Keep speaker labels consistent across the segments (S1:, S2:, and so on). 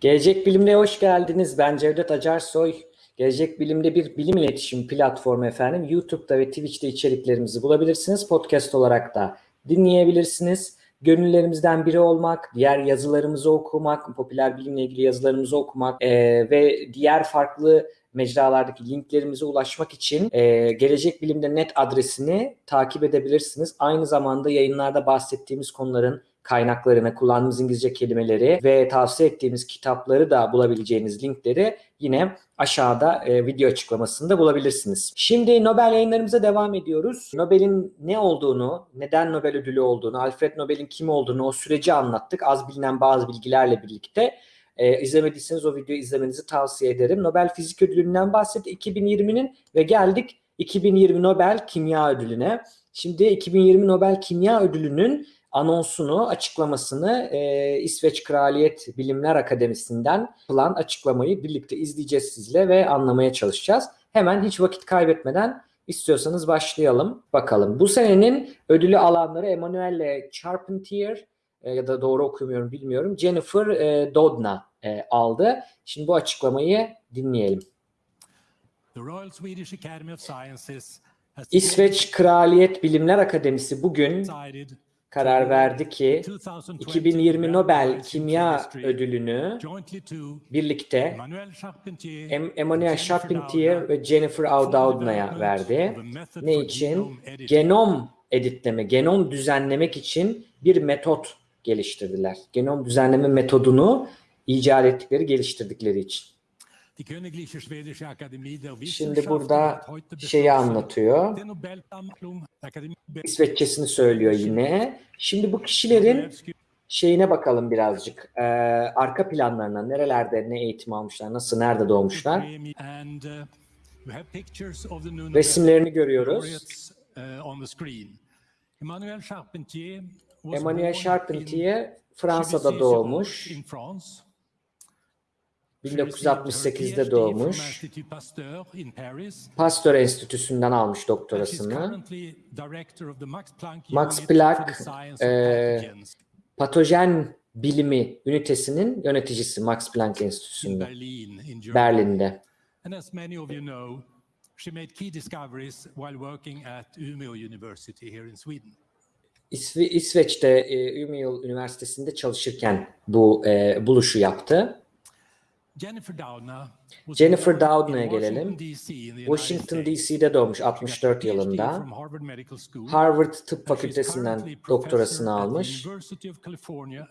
S1: Gelecek Bilim'e hoş geldiniz. Ben Cevdet Acarsoy. Gelecek Bilim'de bir bilim iletişim platformu efendim. YouTube'da ve Twitch'te içeriklerimizi bulabilirsiniz. Podcast olarak da dinleyebilirsiniz. Gönüllerimizden biri olmak, diğer yazılarımızı okumak, popüler bilimle ilgili yazılarımızı okumak e, ve diğer farklı mecralardaki linklerimize ulaşmak için e, Gelecek Bilim'de net adresini takip edebilirsiniz. Aynı zamanda yayınlarda bahsettiğimiz konuların kaynaklarını, kullandığımız İngilizce kelimeleri ve tavsiye ettiğimiz kitapları da bulabileceğiniz linkleri yine aşağıda e, video açıklamasında bulabilirsiniz. Şimdi Nobel yayınlarımıza devam ediyoruz. Nobel'in ne olduğunu, neden Nobel ödülü olduğunu, Alfred Nobel'in kim olduğunu, o süreci anlattık. Az bilinen bazı bilgilerle birlikte. E, izlemediyseniz o videoyu izlemenizi tavsiye ederim. Nobel Fizik Ödülü'nden bahsettik 2020'nin ve geldik 2020 Nobel Kimya Ödülü'ne. Şimdi 2020 Nobel Kimya Ödülü'nün anonsunu, açıklamasını e, İsveç Kraliyet Bilimler Akademisi'nden yapılan açıklamayı birlikte izleyeceğiz sizle ve anlamaya çalışacağız. Hemen hiç vakit kaybetmeden istiyorsanız başlayalım. Bakalım. Bu senenin ödülü alanları Emanuele Charpentier e, ya da doğru okumuyorum bilmiyorum. Jennifer e, Doudna e, aldı. Şimdi bu açıklamayı dinleyelim.
S2: The Royal Swedish Academy of Sciences
S1: İsveç Kraliyet Bilimler Akademisi bugün karar verdi ki
S2: 2020
S1: 2020 Nobel Kimya Ödülünü birlikte
S2: Emmanuel Charpentier,
S1: ve Jennifer Doudna'ya verdi. Ne için? Genom editleme, genom düzenlemek için bir metot geliştirdiler. Genom düzenleme metodunu icat ettikleri, geliştirdikleri için. Şimdi burada şeyi anlatıyor. İsveççesini söylüyor yine. Şimdi bu kişilerin şeyine bakalım birazcık. Ee, arka planlarına, nerelerde ne eğitim almışlar, nasıl, nerede doğmuşlar.
S2: Uh,
S1: Resimlerini görüyoruz.
S2: uh. Emmanuel Charpentier
S1: Fransa'da doğmuş.
S2: İn France.
S1: 1968'de doğmuş.
S2: Pasteur
S1: Enstitüsü'nden almış doktorasını.
S2: Max Planck Pathogens
S1: Patojen bilimi ünitesinin yöneticisi Max Planck Enstitüsü'nde. Berlin'de. İsveç'te e, Umeå Üniversitesi'nde çalışırken bu e, buluşu yaptı.
S2: Jennifer
S1: Doudna'ya gelelim.
S2: Washington.
S1: DC'de doğmuş
S2: She got
S1: 64
S2: PhD
S1: yılında.
S2: Harvard
S1: Tıp Fakültesinden doktorasını almış.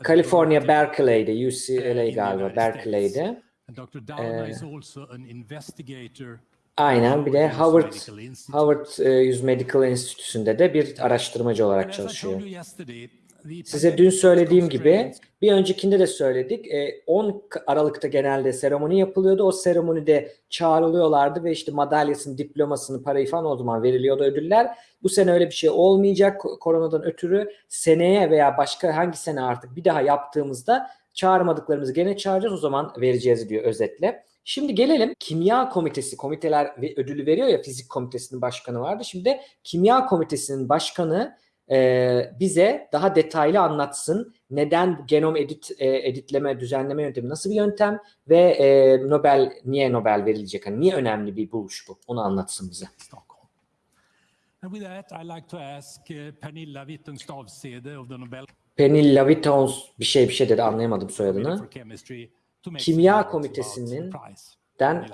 S2: California.
S1: Berkeley'de, UCLA
S2: the
S1: galiba Berkeley'de.
S2: İnvestigator
S1: Aynen bir de Harvard. Harvard e, Yüz Medical Enstitüsü'nde de bir araştırmacı olarak çalışıyor. Size dün söylediğim gibi bir öncekinde de söyledik. E, 10 Aralık'ta genelde seremoni yapılıyordu. O seremonide çağrılıyorlardı ve işte madalyasını, diplomasını, parayı falan o zaman veriliyordu ödüller. Bu sene öyle bir şey olmayacak koronadan ötürü. Seneye veya başka hangi sene artık bir daha yaptığımızda çağırmadıklarımızı gene çağıracağız. O zaman vereceğiz diyor özetle. Şimdi gelelim kimya komitesi, komiteler ödülü veriyor ya fizik komitesinin başkanı vardı. Şimdi kimya komitesinin başkanı e, bize daha detaylı anlatsın. Neden genom edit e, editleme, düzenleme yöntemi nasıl bir yöntem ve e, Nobel niye Nobel verilecek? Yani niye önemli bir buluş bu? Onu anlatsın bize.
S2: And with that, I'd like to ask uh, Pernilla Wittgenstavsede of the Nobel
S1: Pernilla Wittons bir şey bir şey dedi anlayamadım soyadını. Kimya Komitesi'nin. Den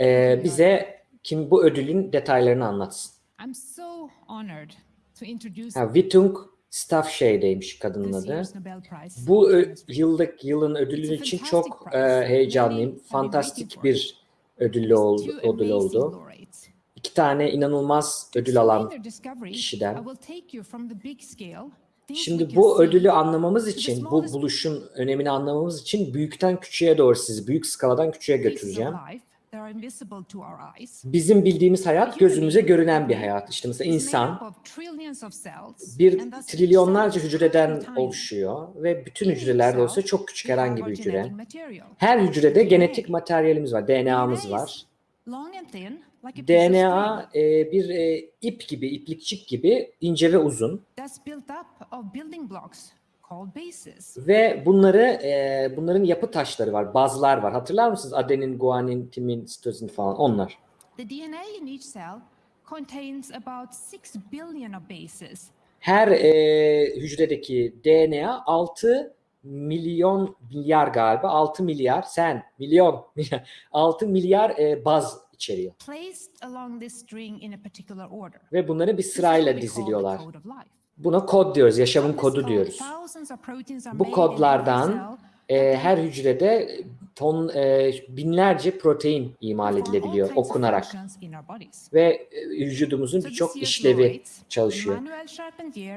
S1: e, bize kim bu ödülün detaylarını anlatsın.
S3: I'm so honored
S1: Ha, Wittung Staffshey'deymiş kadının adı. Bu yıllık yılın ödülü için çok e, heyecanlıyım. Fantastik bir ödüllü oldu, ödül oldu. İki tane inanılmaz ödül alan kişiden. Şimdi bu ödülü anlamamız için, bu buluşun önemini anlamamız için büyükten küçüğe doğru sizi büyük skaladan küçüğe götüreceğim.
S3: Life that are invisible to our eyes.
S1: Bizim bildiğimiz hayat gözümüze görünen bir hayat. İşte mesela insan bir trilyonlarca hücreden oluşuyor ve bütün hücrelerde olsa çok küçük herhangi bir hücre. Her hücrede genetik materyalimiz var, DNA'mız var. DNA e, bir e, ip gibi, iplikçik gibi ince ve uzun ve bunları e, bunların yapı taşları var, bazlar var. Hatırlar mısınız? Adenin, guanin, timin, sitozin falan onlar.
S3: The DNA in each cell contains about 6 billion of bases.
S1: Her e, hücredeki DNA 6 milyon milyar galiba 6 milyar sen milyon milyar 6 milyar e, baz içeriyor ve bunları bir sırayla diziliyorlar. Buna kod diyoruz, yaşamın kodu diyoruz. Bu kodlardan e, her hücrede ton e, binlerce protein imal edilebiliyor okunarak ve e, vücudumuzun birçok işlevi çalışıyor.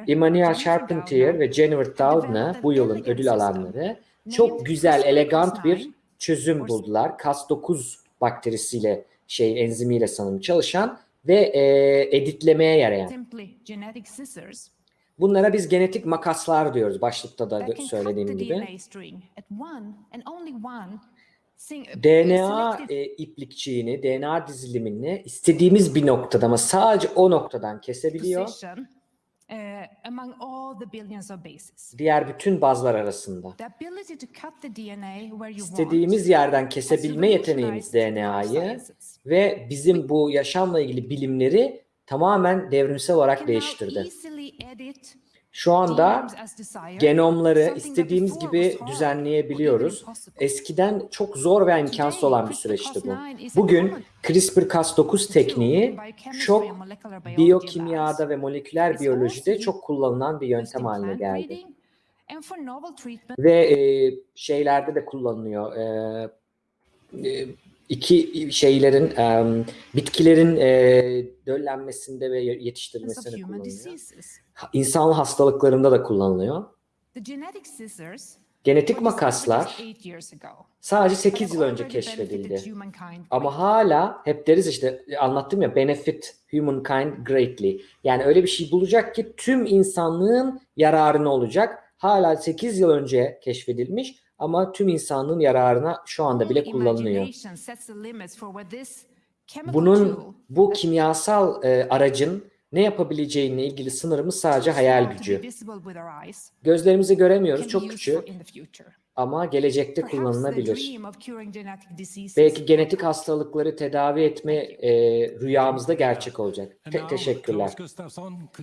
S3: Emmanuel Charpentier,
S1: ve Jennifer Doudna bu yılın ödül alanları çok güzel,
S3: CRISPR-Cas9
S1: elegant bir çözüm buldular. Cas9 bakterisiyle şey enzimiyle sanırım çalışan ve e, editlemeye yarayan. Bunlara biz genetik makaslar diyoruz başlıkta da söylediğim gibi.
S3: DNA
S1: DNA
S3: selected
S1: e, iplikçiğini, DNA dizilimini istediğimiz bir noktada ama sadece o noktadan kesebiliyor.
S3: uh.
S1: Diğer bütün bazlar arasında. İstediğimiz yerden kesebilme yeteneğimiz DNA'yı ve bizim bu yaşamla ilgili bilimleri tamamen devrimsel olarak değiştirdi. Şu anda genomları istediğimiz gibi düzenleyebiliyoruz. Eskiden çok zor ve imkansız olan bir süreçti bu.
S3: CRISPR-Cas9 is a
S1: Bugün
S3: common
S1: CRISPR-Cas9
S3: tool
S1: tekniği çok biyokimyada ve moleküler biyolojide çok kullanılan bir yöntem haline geldi. Ve e, şeylerde de kullanılıyor. E, e, iki şeylerin, e, bitkilerin e, döllenmesinde ve yetiştirilmesinde kullanılıyor. İnsan hastalıklarında da kullanılıyor. Genetik makaslar sadece
S3: but
S1: 8
S3: have
S1: yıl önce keşfedildi. Ama hala hep deriz işte anlattım ya benefit humankind greatly. Yani öyle bir şey bulacak ki tüm insanlığın yararına olacak. Hala 8 yıl önce keşfedilmiş ama tüm insanlığın yararına şu anda bile kullanılıyor. Bunun bu kimyasal e, aracın ne yapabileceğine ilgili sınırımız sadece hayal gücü. Gözlerimizi göremiyoruz, çok küçük ama gelecekte kullanılabilir. Belki genetik hastalıkları tedavi etme e, rüyamızda gerçek olacak. Te- teşekkürler.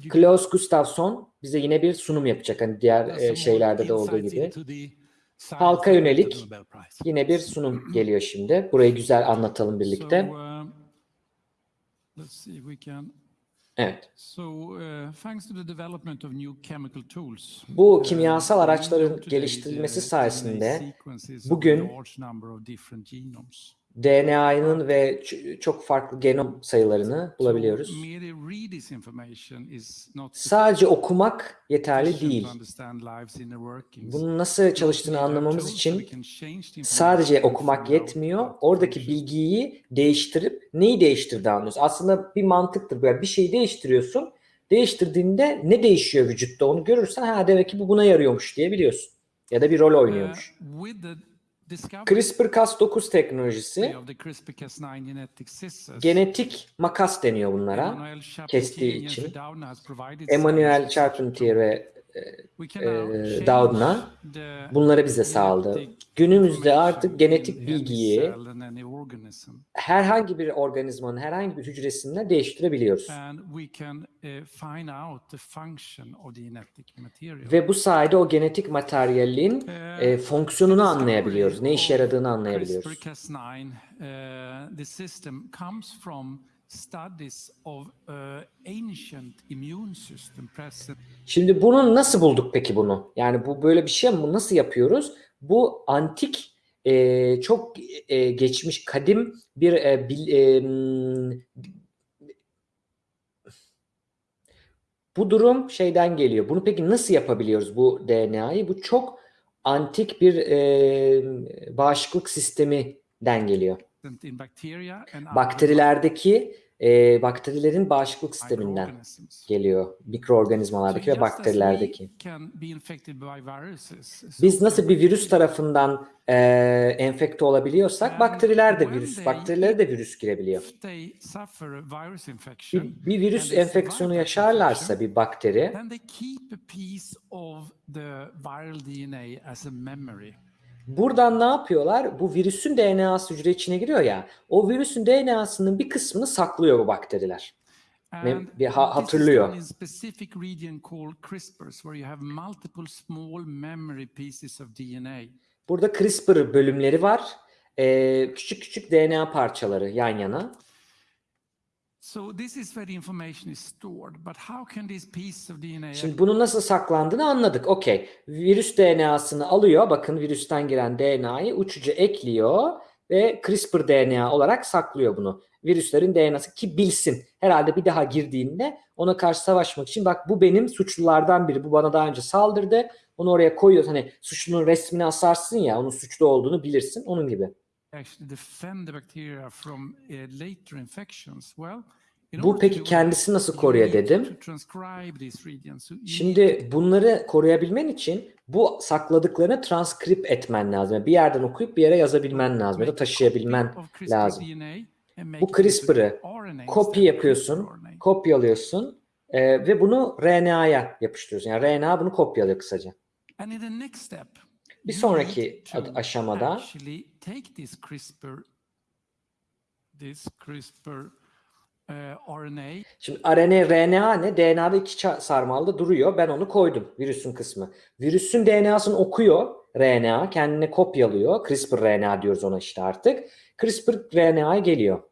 S2: Klaus Gustafsson,
S1: bize yine bir sunum yapacak hani diğer e, şeylerde de olduğu gibi. Halka yönelik? Yine bir sunum geliyor şimdi. Burayı güzel anlatalım birlikte.
S2: Can.
S1: Evet.
S2: Uh.
S1: Bu
S2: uh,
S1: kimyasal araçların geliştirilmesi sayesinde bugün DNA'nın ve çok farklı genom sayılarını bulabiliyoruz. Sadece okumak yeterli değil. Bunun nasıl çalıştığını anlamamız için sadece okumak yetmiyor. Oradaki bilgiyi değiştirip neyi değiştirdiğini anlıyoruz. Aslında bir mantıktır. Böyle bir şeyi değiştiriyorsun. Değiştirdiğinde ne değişiyor vücutta onu görürsen ha demek ki bu buna yarıyormuş diye biliyorsun. Ya da bir rol oynuyormuş. CRISPR-Cas9 teknolojisi genetik makas deniyor bunlara. kestiği için. Emmanuel Charpentier ve e, Doudna bunları bize sağladı. Günümüzde artık genetik bilgiyi herhangi bir organizmanın herhangi bir hücresinde değiştirebiliyoruz.
S2: Uh.
S1: Ve bu sayede o genetik materyalin
S2: Uh,
S1: e, fonksiyonunu anlayabiliyoruz. Ne işe yaradığını anlayabiliyoruz.
S2: CRISPR-Cas9, the system comes from studies of uh, ancient immune system present
S1: Şimdi bunu nasıl bulduk peki bunu? Yani bu böyle bir şey mi? Nasıl yapıyoruz? Bu antik e, çok e, geçmiş kadim bir e, bil- e, bu durum şeyden geliyor. Bunu peki nasıl yapabiliyoruz bu DNA'yı? Bu çok antik bir e, bağışıklık sisteminden geliyor. Bakterilerdeki e, bakterilerin bağışıklık sisteminden geliyor. Mikroorganizmalardaki ve bakterilerdeki. Biz nasıl bir virüs tarafından e, enfekte olabiliyorsak bakteriler de virüs, bakterilere de virüs girebiliyor. Bir, bir virüs enfeksiyonu yaşarlarsa bir bakteri buradan ne yapıyorlar? Bu virüsün DNA'sı hücre içine giriyor ya. O virüsün DNA'sının bir kısmını saklıyor bu bakteriler. Bir ha- hatırlıyor. Burada CRISPR bölümleri var. E, küçük küçük DNA parçaları yan yana.
S2: So this is where the information is stored. But how can this piece of DNA
S1: Şimdi bunun nasıl saklandığını anladık. Okey. Virüs DNA'sını alıyor. Bakın virüsten giren DNA'yı uçucu ekliyor ve CRISPR DNA olarak saklıyor bunu. Virüslerin DNA'sı ki bilsin. Herhalde bir daha girdiğinde ona karşı savaşmak için bak bu benim suçlulardan biri. Bu bana daha önce saldırdı. Onu oraya koyuyor. Hani suçlunun resmini asarsın ya onun suçlu olduğunu bilirsin. Onun gibi.
S2: Actually defend the bacteria from uh, later infections? Well,
S1: Bu peki kendisi nasıl koruyor dedim. Şimdi bunları koruyabilmen için bu sakladıklarını transkript etmen lazım. Bir yerden okuyup bir yere yazabilmen lazım ya da taşıyabilmen lazım. Bu CRISPR'ı Kopya yapıyorsun, kopyalıyorsun e, ve bunu RNA'ya yapıştırıyorsun. Yani RNA bunu kopyalıyor kısaca.
S2: And in the next step,
S1: Bir sonraki aşamada
S2: take this CRISPR, this CRISPR uh, RNA
S1: şimdi RNA, RNA ne? DNA'da iki sarmalda duruyor. Ben onu koydum virüsün kısmı. Virüsün DNA'sını okuyor RNA, kendine kopyalıyor. CRISPR RNA diyoruz ona işte artık. CRISPR RNA'ya geliyor.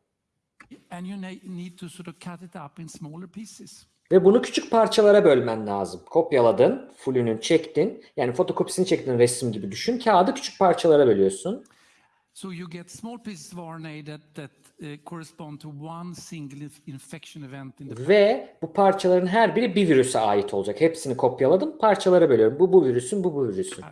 S2: and you ne- need to sort of cut it up in smaller pieces.
S1: Ve bunu küçük parçalara bölmen lazım. Kopyaladın, fullünü çektin. Yani fotokopisini çektin resim gibi düşün. Kağıdı küçük parçalara bölüyorsun.
S2: So you get small pieces of RNA that, that uh, correspond to one single inf- infection event in the
S1: Ve bu parçaların her biri bir virüse ait olacak. Hepsini kopyaladım, parçalara bölüyorum. Bu bu virüsün, bu bu virüsün.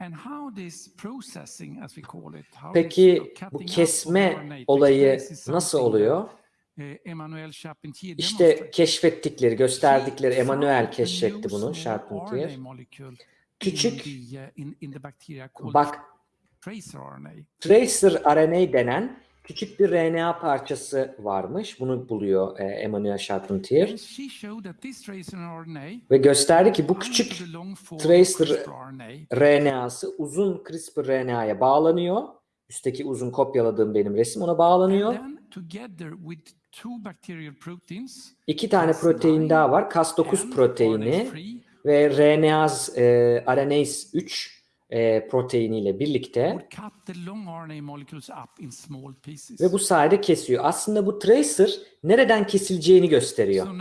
S2: And how this processing, as we call it, how
S1: Peki bu kesme olayı nasıl oluyor?
S2: Uh, Charpentier
S1: İşte keşfettikleri, gösterdikleri
S2: a
S1: keşfetti bunu,
S2: small
S1: Charpentier. Küçük,
S2: uh,
S1: bak
S2: tracer RNA.
S1: denen küçük bir RNA parçası varmış. Bunu buluyor e, Emmanuel Charpentier. Ve gösterdi ki bu küçük tracer RNA'sı uzun CRISPR RNA'ya bağlanıyor. Üstteki uzun kopyaladığım benim resim ona bağlanıyor. İki tane
S2: Cas9
S1: protein daha var. Cas9
S2: and
S1: proteini
S2: RNA3
S1: ve RNase, e, RNase 3 e, proteiniyle birlikte ve bu sayede kesiyor. Aslında bu tracer nereden kesileceğini gösteriyor.
S2: So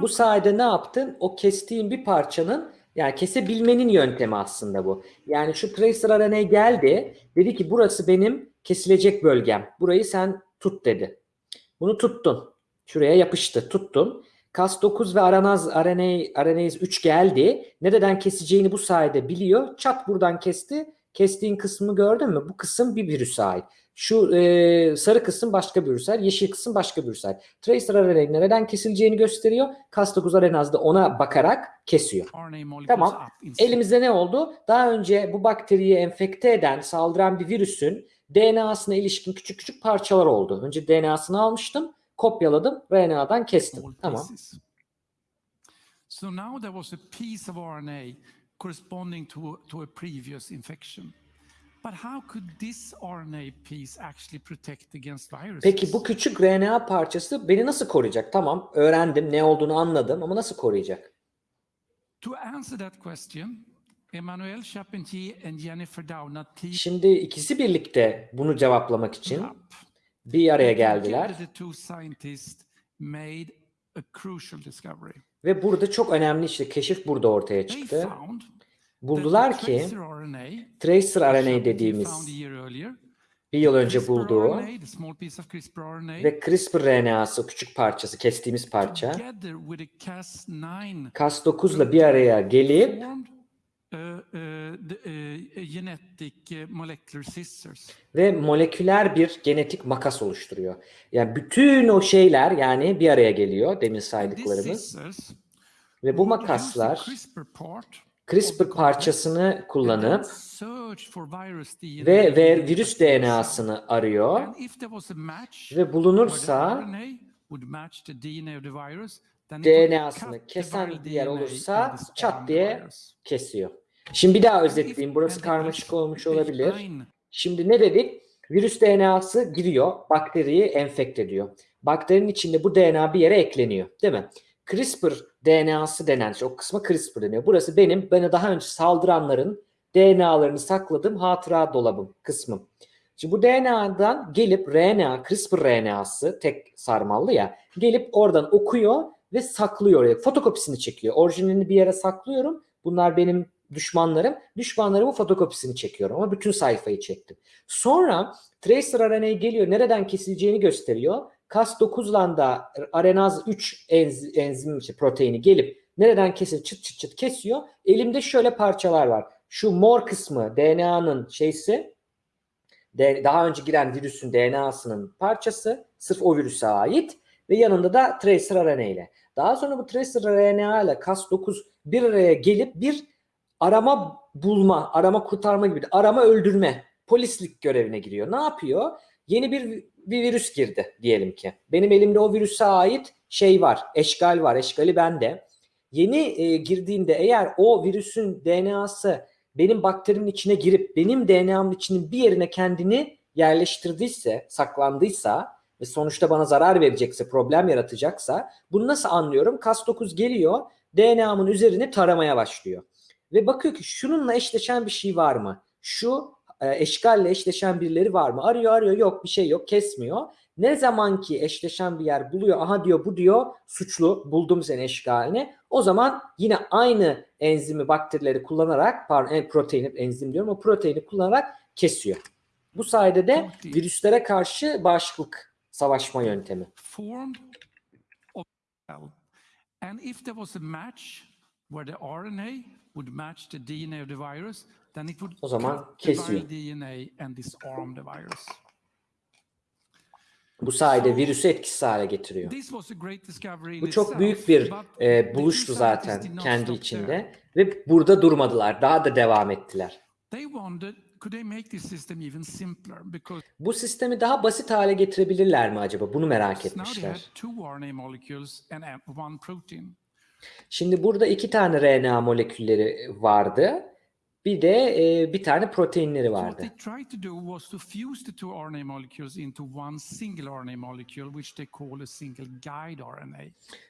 S1: Bu sayede ne yaptın? O kestiğin bir parçanın yani kesebilmenin yöntemi aslında bu. Yani şu tracer RNA geldi. Dedi ki burası benim kesilecek bölgem. Burayı sen tut dedi. Bunu tuttun. Şuraya yapıştı. Tuttun. Cas9 ve aranaz RNA, RNase 3 geldi. Nereden keseceğini bu sayede biliyor. Çat buradan kesti. Kestiğin kısmı gördün mü? Bu kısım bir virüse ait. Şu e, sarı kısım başka bir ait. Yeşil kısım başka bir ait. Tracer RNA nereden kesileceğini gösteriyor. Cas9 aranaz da ona bakarak kesiyor. Tamam. Elimizde ne oldu? Daha önce bu bakteriyi enfekte eden, saldıran bir virüsün DNA'sına ilişkin küçük küçük parçalar oldu. Önce DNA'sını almıştım, kopyaladım, RNA'dan kestim. Tamam.
S2: So now there was a piece of RNA corresponding to, to a previous infection.
S1: Peki bu küçük RNA parçası beni nasıl koruyacak? Tamam, öğrendim, ne olduğunu anladım ama nasıl koruyacak?
S2: To answer that question, Emmanuel Charpentier and Jennifer Doudna
S1: Şimdi ikisi birlikte bunu cevaplamak için bir araya geldiler
S2: together the two scientists made a crucial discovery.
S1: ve burada çok önemli işte keşif burada ortaya çıktı. Buldular ki
S2: tracer RNA,
S1: dediğimiz bir yıl önce bulduğu ve CRISPR RNA'sı küçük parçası, kestiğimiz parça.
S2: Together with a Cas9
S1: Cas9'la bir araya gelip
S2: uh, molecular scissors.
S1: ve moleküler bir genetik makas oluşturuyor. Yani bütün o şeyler yani bir araya geliyor demin saydıklarımız. ve bu makaslar
S2: CRISPR
S1: parçasını kullanıp ve, ve virüs. DNA'sını arıyor ve bulunursa DNA'sını kesen
S2: DNA
S1: olursa çat diye kesiyor. Şimdi bir daha özetleyeyim. Burası karmaşık olmuş olabilir.
S2: H9
S1: Şimdi ne dedik? Virüs DNA'sı giriyor, bakteriyi enfekte ediyor. Bakterinin içinde bu DNA bir yere ekleniyor, değil mi? CRISPR DNA'sı denen şey, o kısma CRISPR deniyor. Burası benim, bana daha önce saldıranların DNA'larını sakladığım hatıra dolabım kısmım. Şimdi bu DNA'dan gelip RNA, CRISPR RNA'sı tek sarmallı ya, gelip oradan okuyor ve saklıyor oraya. Fotokopisini çekiyor. Orijinalini bir yere saklıyorum. Bunlar benim düşmanlarım. Düşmanlarımın fotokopisini çekiyorum ama bütün sayfayı çektim. Sonra tracer RNA geliyor. Nereden kesileceğini gösteriyor. Cas9'dan da arenaz 3 enz, enzim işte proteini gelip nereden kesilip çıt çıt çıt kesiyor. Elimde şöyle parçalar var. Şu mor kısmı DNA'nın şeysi daha önce giren virüsün DNA'sının parçası sırf o virüse ait ve yanında da tracer RNA ile. Daha sonra bu tracer RNA ile Cas9 bir araya gelip bir arama bulma, arama kurtarma gibi arama öldürme, polislik görevine giriyor. Ne yapıyor? Yeni bir, bir virüs girdi diyelim ki. Benim elimde o virüse ait şey var, eşgal var, eşgali bende. Yeni e, girdiğinde eğer o virüsün DNA'sı benim bakterimin içine girip benim DNA'mın içinin bir yerine kendini yerleştirdiyse, saklandıysa ve sonuçta bana zarar verecekse, problem yaratacaksa bunu nasıl anlıyorum? Cas9 geliyor, DNA'mın üzerini taramaya başlıyor. Ve bakıyor ki şununla eşleşen bir şey var mı? Şu eşgalle eşleşen birileri var mı? Arıyor arıyor yok bir şey yok kesmiyor. Ne zaman ki eşleşen bir yer buluyor aha diyor bu diyor suçlu buldum seni eşgalini. O zaman yine aynı enzimi bakterileri kullanarak pardon en- proteini enzim diyorum o proteini kullanarak kesiyor. Bu sayede de virüslere karşı bağışıklık savaşma yöntemi.
S2: formed of cell. And if there was a match where the RNA would match the DNA of the virus, then it would
S1: O zaman kesiyor.
S2: viral DNA and disarm the virus.
S1: Bu sayede virüsü etkisiz hale getiriyor. Bu çok büyük bir e, buluştu zaten kendi içinde ve burada durmadılar. Daha da devam ettiler. Bu sistemi daha basit hale getirebilirler mi acaba? Bunu merak etmişler.
S2: uh.
S1: Şimdi burada iki tane RNA molekülleri vardı. Bir de e, bir tane proteinleri vardı.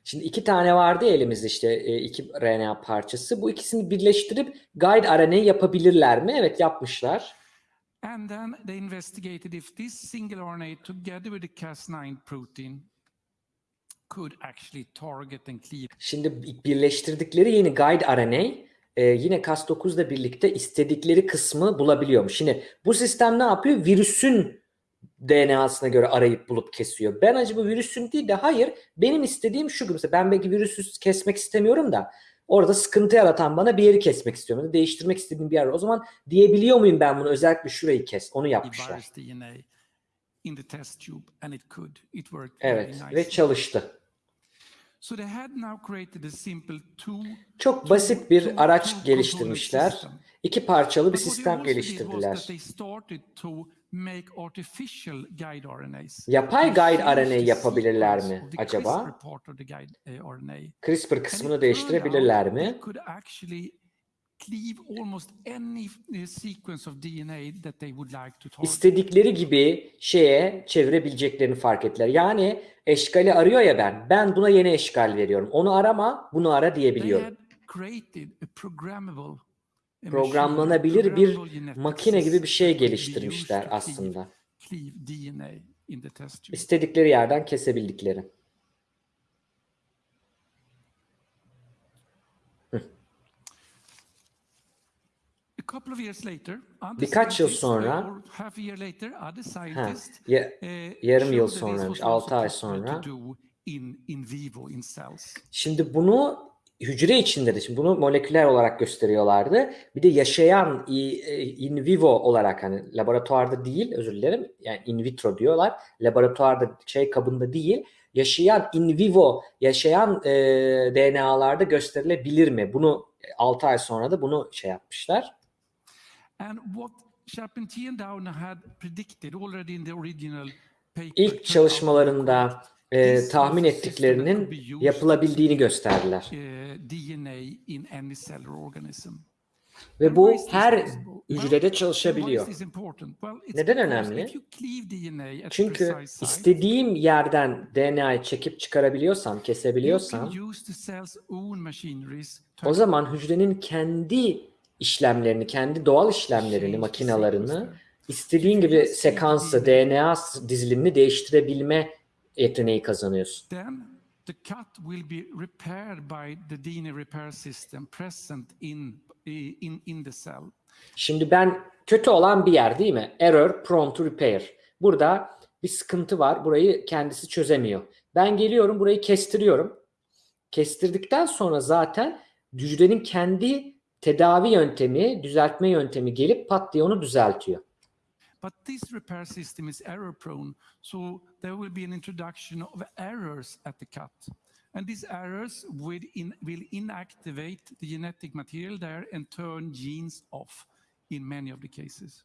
S1: Şimdi iki tane vardı elimizde işte e, iki RNA parçası. Bu ikisini birleştirip guide RNA yapabilirler mi? Evet yapmışlar.
S2: And then they investigated if this single RNA, together with the Cas9 protein, could actually target and cleave
S1: Şimdi birleştirdikleri yeni guide RNA e, yine Cas9 ile birlikte istedikleri kısmı bulabiliyormuş. Şimdi bu sistem ne yapıyor? Virüsün DNA'sına göre arayıp bulup kesiyor. Ben acaba virüsün değil de hayır benim istediğim şu gibi. Mesela ben belki virüsü kesmek istemiyorum da orada sıkıntı yaratan bana bir yeri kesmek istiyorum. Ya da değiştirmek istediğim bir yer. O zaman diyebiliyor muyum ben bunu özellikle şurayı kes? Onu yapmışlar. Evet ve çalıştı. Çok basit bir araç geliştirmişler. İki parçalı bir sistem geliştirdiler. Yapay guide RNA yapabilirler mi acaba?
S2: CRISPR And
S1: kısmını değiştirebilirler mi? İstedikleri gibi şeye çevirebileceklerini fark ettiler. Yani eşkali arıyor ya ben. Ben buna yeni eşkal veriyorum. Onu arama, bunu ara diyebiliyorum. Programlanabilir bir makine gibi bir şey geliştirmişler aslında. İstedikleri yerden kesebildikleri.
S2: A couple of years later, other
S1: Birkaç yıl
S2: scientists,
S1: sonra-
S2: other
S1: Ha, ya- yarım yıl sonraymış,
S2: was also
S1: altı ay
S2: possible to
S1: sonra. Şimdi bunu hücre içinde de şimdi bunu moleküler olarak gösteriyorlardı. Bir de yaşayan e, in vivo olarak hani laboratuvarda değil özür dilerim. Yani in vitro diyorlar. Laboratuvarda şey kabında değil. Yaşayan in vivo yaşayan e, DNA'larda gösterilebilir mi? Bunu 6 ay sonra da bunu şey yapmışlar.
S2: And what had predicted already in the original paper
S1: İlk çalışmalarında e, tahmin ettiklerinin
S2: used
S1: yapılabildiğini gösterdiler.
S2: uh, DNA in any cellular organism.
S1: Ve bu her hücrede çalışabiliyor. Neden önemli? Çünkü istediğim yerden DNA'yı çekip çıkarabiliyorsam, kesebiliyorsam o zaman hücrenin kendi işlemlerini, kendi doğal işlemlerini,
S2: the
S1: makinalarını
S2: sequence.
S1: istediğin gibi sekansı, DNA dizilimini değiştirebilme yeteneği kazanıyorsun.
S2: Then the cut will be repaired by the DNA repair system present in in in the cell.
S1: Şimdi ben kötü olan bir yer değil mi? Error prone to repair. Burada bir sıkıntı var. Burayı kendisi çözemiyor. Ben geliyorum burayı kestiriyorum. Kestirdikten sonra zaten hücrenin kendi tedavi yöntemi, düzeltme yöntemi gelip pat diye onu düzeltiyor.
S2: But this repair system is error prone, so there will be an introduction of errors at the cut. And these errors will, in, will inactivate the genetic material there and turn genes off in many of the cases.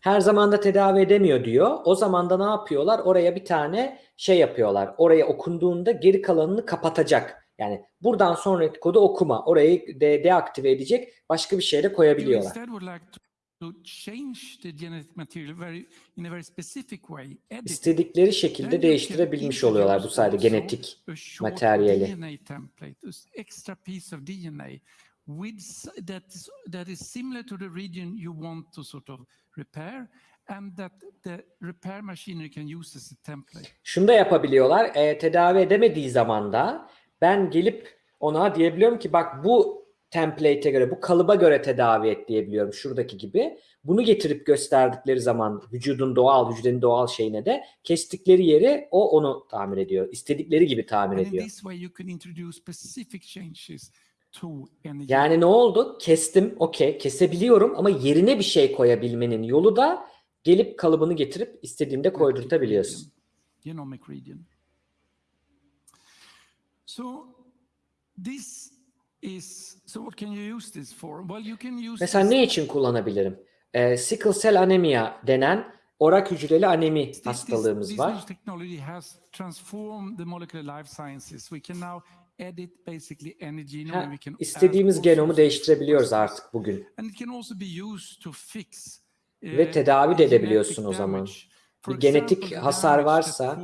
S1: Her zaman da tedavi edemiyor diyor. O zaman da ne yapıyorlar? Oraya bir tane şey yapıyorlar. Oraya okunduğunda geri kalanını kapatacak. Yani buradan sonraki kodu okuma. Orayı de deaktive edecek. Başka bir şeyle koyabiliyorlar. İstedikleri şekilde değiştirebilmiş oluyorlar bu sayede genetik materyali.
S2: With that that is similar to the region you want to sort of repair, and that the repair machinery can use as a template.
S1: Şunu da yapabiliyorlar. E, tedavi edemediği zaman da ben gelip ona diyebiliyorum ki bak bu template'e göre, bu kalıba göre tedavi et diyebiliyorum şuradaki gibi. Bunu getirip gösterdikleri zaman vücudun doğal, hücrenin doğal şeyine de kestikleri yeri o onu tamir ediyor. İstedikleri gibi tamir
S2: And
S1: ediyor. Yani ne oldu? Kestim, okey, kesebiliyorum ama yerine bir şey koyabilmenin yolu da gelip kalıbını getirip istediğimde
S2: genetic
S1: koydurtabiliyorsun.
S2: genomic region. So this is so what can you use this for? Well, you can use
S1: Mesela ne için kullanabilirim? Ee, sickle cell anemia denen orak hücreli anemi
S2: This- this-
S1: hastalığımız
S2: this
S1: var.
S2: technology has transformed the molecular life sciences. We can now edit basically any genome and we can
S1: istediğimiz genomu değiştirebiliyoruz artık bugün.
S2: And it can also be used to fix
S1: Ve
S2: uh,
S1: tedavi de edebiliyorsun o zaman. Bir genetik hasar varsa-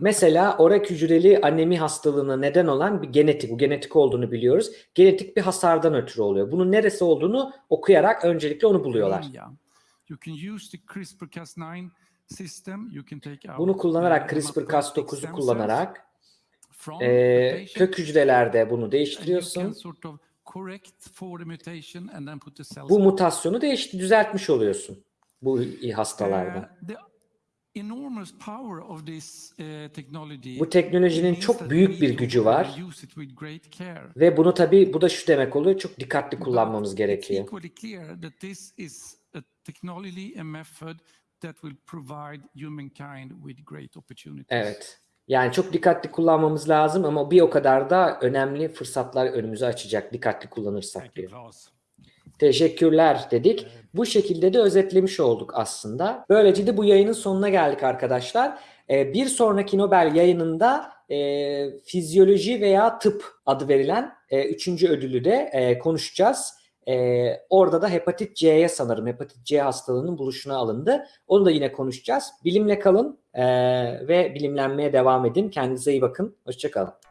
S1: Mesela orak hücreli anemi hastalığına neden olan bir genetik, bu genetik olduğunu biliyoruz. Genetik bir hasardan ötürü oluyor. Bunun neresi olduğunu okuyarak öncelikle onu buluyorlar.
S2: anemia. You can use the CRISPR-Cas9 system. You can take out
S1: Bunu kullanarak
S2: uh, hematopoietic
S1: CRISPR-Cas9'u
S2: stem cells
S1: kullanarak e, kök hücrelerde bunu değiştiriyorsun. Bu mutasyonu değiş düzeltmiş oluyorsun bu hastalarda. Bu teknolojinin çok büyük bir gücü var. Ve bunu tabii bu da şu demek oluyor. Çok dikkatli kullanmamız gerekiyor. Evet. Yani çok dikkatli kullanmamız lazım ama bir o kadar da önemli fırsatlar önümüze açacak dikkatli kullanırsak diyor. Teşekkürler dedik. Bu şekilde de özetlemiş olduk aslında. Böylece de bu yayının sonuna geldik arkadaşlar. Ee, bir sonraki Nobel yayınında e, fizyoloji veya tıp adı verilen e, üçüncü ödülü de e, konuşacağız. E, orada da hepatit C'ye sanırım hepatit C hastalığının buluşuna alındı. Onu da yine konuşacağız. Bilimle kalın e, ve bilimlenmeye devam edin. Kendinize iyi bakın. Hoşçakalın.